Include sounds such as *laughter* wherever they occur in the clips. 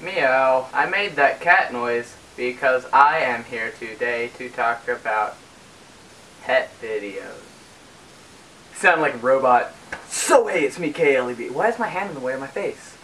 Meow. I made that cat noise because I am here today to talk about pet videos. Sound like a robot. So hey, it's me, KLEB. Why is my hand in the way of my face?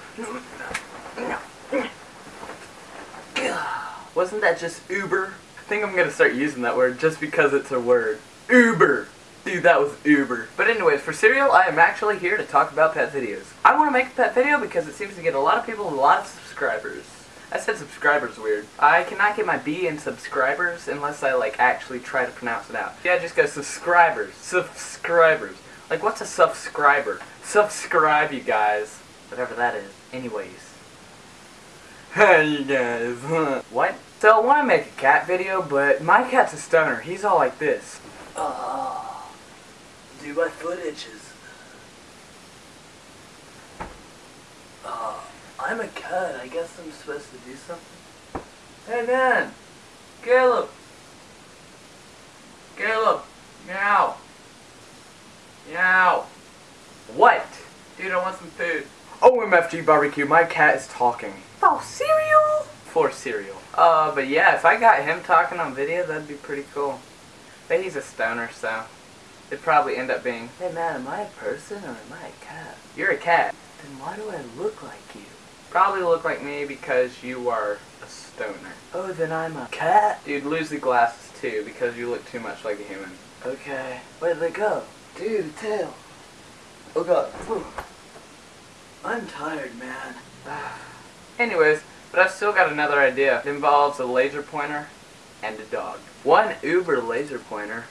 Wasn't that just Uber? I think I'm gonna start using that word just because it's a word. Uber! Dude, that was Uber. But anyways, for cereal, I am actually here to talk about pet videos. I want to make a pet video because it seems to get a lot of people and a lot of subscribers. I said subscribers weird. I cannot get my B in subscribers unless I like actually try to pronounce it out. Yeah, just go subscribers. Subscribers. Like what's a subscriber? Subscribe you guys. Whatever that is. Anyways. Hey you guys. *laughs* what? So I want to make a cat video, but my cat's a stoner. He's all like this. Oh, dude, my foot itches. Oh, I'm a cat. I guess I'm supposed to do something. Hey man, Caleb. Caleb, meow. Meow. What? Dude, I want some food. OMFG barbecue, my cat is talking. Oh, cereal? For cereal. Uh, but yeah, if I got him talking on video, that'd be pretty cool. But he's a stoner, so it'd probably end up being, Hey man, am I a person or am I a cat? You're a cat. Then why do I look like you? Probably look like me because you are a stoner. Oh, then I'm a cat? Dude, lose the glasses too because you look too much like a human. Okay. Where'd they go? Dude, tail. Oh god. Whew. I'm tired, man. *sighs* Anyways, but I've still got another idea. It involves a laser pointer and a dog. One Uber laser pointer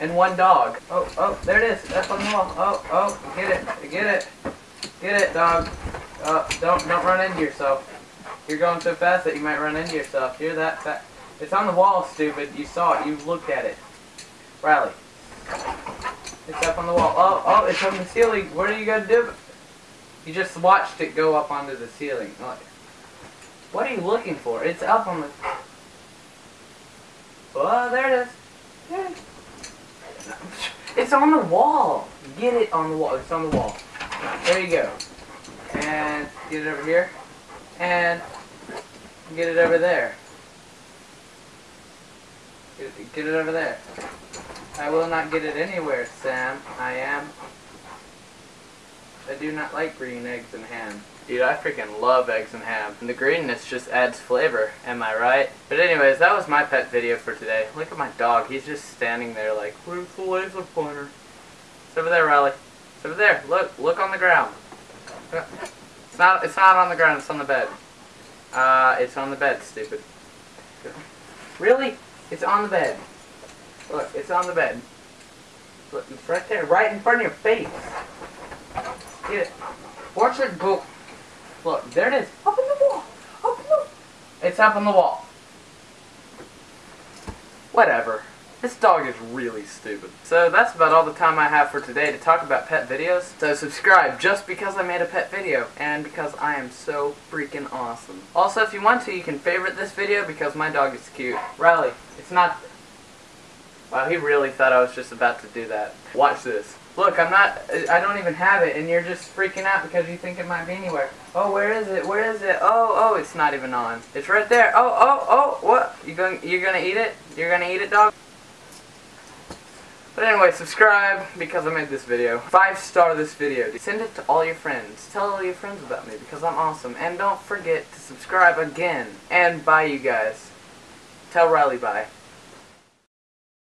and one dog. Oh, oh, there it is. Up on the wall. Oh, oh, get it, get it, get it, dog. Oh, don't, don't run into yourself. You're going so fast that you might run into yourself. You're that fast. It's on the wall, stupid. You saw it. You looked at it. Riley. It's up on the wall. Oh, oh, it's on the ceiling. What are you gonna do? You just watched it go up onto the ceiling. What are you looking for? It's up on the... Oh, there it is. It's on the wall. Get it on the wall. It's on the wall. There you go. And get it over here. And get it over there. Get it, get it over there. I will not get it anywhere, Sam. I am. I do not like green eggs and ham. Dude, I freaking love eggs and ham. And the greenness just adds flavor, am I right? But anyways, that was my pet video for today. Look at my dog. He's just standing there like, where's the laser pointer? It's over there, Riley. It's over there. Look, look on the ground. *laughs* It's not, it's not on the ground, it's on the bed. Uh, it's on the bed, stupid. Really? It's on the bed. Look, it's on the bed. Look, it's right there, right in front of your face. Get it. Watch it go. Look, there it is. Up in the wall. Up in the It's up on the wall. Whatever. This dog is really stupid. So that's about all the time I have for today to talk about pet videos. So subscribe just because I made a pet video and because I am so freaking awesome. Also, if you want to, you can favorite this video because my dog is cute. Riley, it's not... Wow, he really thought I was just about to do that. Watch this. Look, I'm not, I don't even have it, and you're just freaking out because you think it might be anywhere. Oh, where is it? Where is it? Oh, oh, it's not even on. It's right there. Oh, oh, oh, what? You going, you're gonna eat it? You're gonna eat it, dog? But anyway, subscribe because I made this video. Five star this video. Send it to all your friends. Tell all your friends about me because I'm awesome. And don't forget to subscribe again. And bye, you guys. Tell Riley bye.